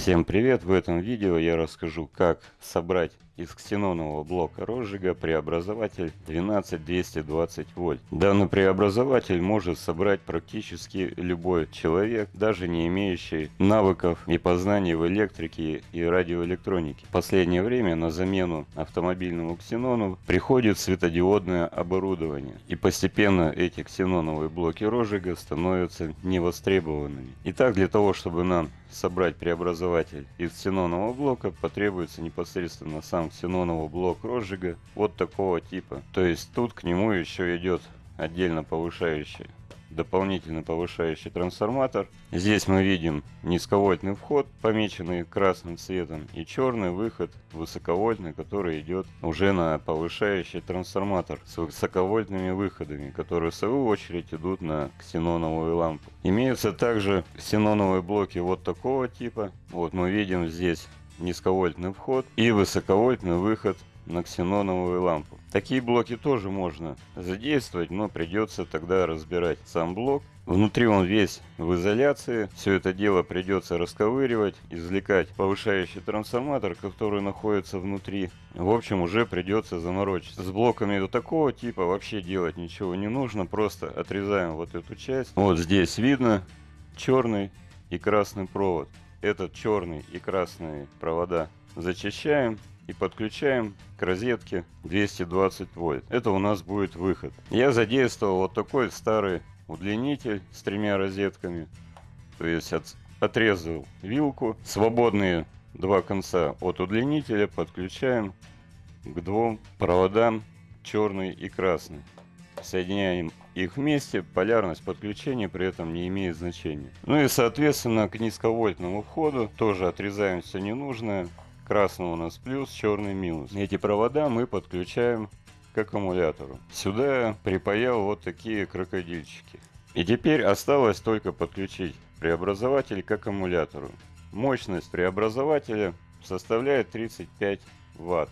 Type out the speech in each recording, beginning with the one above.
Всем привет! В этом видео я расскажу, как собрать из ксенонового блока розжига преобразователь 12220 вольт. Данный преобразователь может собрать практически любой человек, даже не имеющий навыков и познаний в электрике и радиоэлектронике. В последнее время на замену автомобильному ксенону приходит светодиодное оборудование. И постепенно эти ксеноновые блоки розжига становятся невостребованными. Итак, для того, чтобы нам собрать преобразователь из ксенонового блока, потребуется непосредственно сам ксенонового блок розжига вот такого типа. То есть тут к нему еще идет отдельно повышающий дополнительно повышающий трансформатор. Здесь мы видим низковольтный вход, помеченный красным цветом, и черный выход высоковольтный, который идет уже на повышающий трансформатор с высоковольтными выходами, которые в свою очередь идут на ксеноновую лампу. Имеются также ксеноновые блоки вот такого типа. Вот мы видим здесь низковольтный вход и высоковольтный выход на ксеноновую лампу. Такие блоки тоже можно задействовать, но придется тогда разбирать сам блок. Внутри он весь в изоляции. Все это дело придется расковыривать, извлекать повышающий трансформатор, который находится внутри. В общем, уже придется заморочиться. С блоками до такого типа вообще делать ничего не нужно. Просто отрезаем вот эту часть. Вот здесь видно черный и красный провод этот черный и красный провода зачищаем и подключаем к розетке 220 вольт. Это у нас будет выход. Я задействовал вот такой старый удлинитель с тремя розетками. То есть от, отрезал вилку. Свободные два конца от удлинителя подключаем к двум проводам черный и красный. Соединяем их вместе, полярность подключения при этом не имеет значения. Ну и соответственно к низковольтному входу тоже отрезаем все ненужное. Красный у нас плюс, черный минус. Эти провода мы подключаем к аккумулятору. Сюда я припаял вот такие крокодильчики. И теперь осталось только подключить преобразователь к аккумулятору. Мощность преобразователя составляет 35 ватт.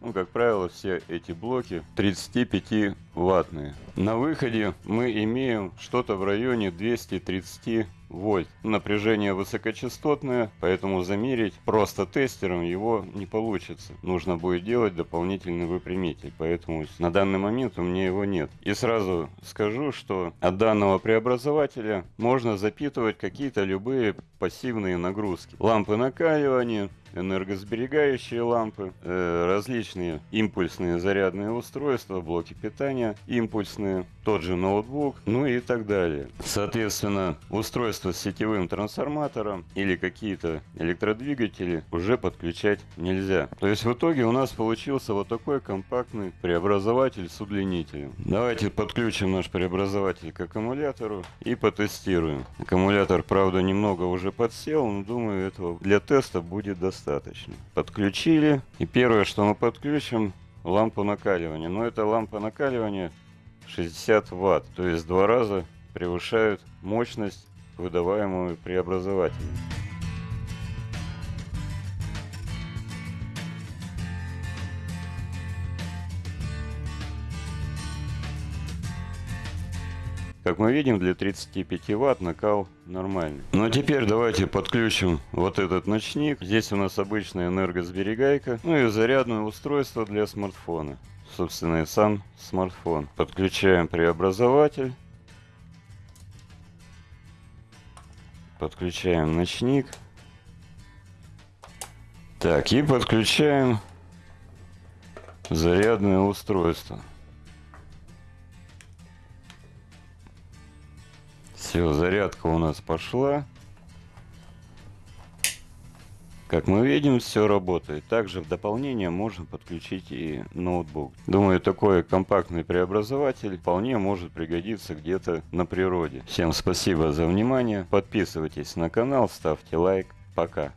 Ну, как правило, все эти блоки 35 ваттные. На выходе мы имеем что-то в районе 230 вольт. Напряжение высокочастотное, поэтому замерить просто тестером его не получится. Нужно будет делать дополнительный выпрямитель, поэтому на данный момент у меня его нет. И сразу скажу, что от данного преобразователя можно запитывать какие-то любые пассивные нагрузки. Лампы накаливания, энергосберегающие лампы, э, различные импульсные зарядные устройства, блоки питания импульсные, тот же ноутбук, ну и так далее. Соответственно, устройство с сетевым трансформатором или какие-то электродвигатели уже подключать нельзя. То есть в итоге у нас получился вот такой компактный преобразователь с удлинителем. Давайте подключим наш преобразователь к аккумулятору и потестируем. Аккумулятор, правда, немного уже подсел, но думаю, этого для теста будет достаточно. Подключили. И первое, что мы подключим, лампу накаливания. Но это лампа накаливания 60 ватт. То есть два раза превышают мощность, выдаваемую преобразователем. Как мы видим, для 35 ватт накал нормальный. Ну а теперь давайте подключим вот этот ночник. Здесь у нас обычная энергосберегайка. Ну и зарядное устройство для смартфона. Собственно и сам смартфон. Подключаем преобразователь. Подключаем ночник. Так, и подключаем зарядное устройство. Все, зарядка у нас пошла. Как мы видим, все работает. Также в дополнение можно подключить и ноутбук. Думаю, такой компактный преобразователь вполне может пригодиться где-то на природе. Всем спасибо за внимание. Подписывайтесь на канал, ставьте лайк. Пока.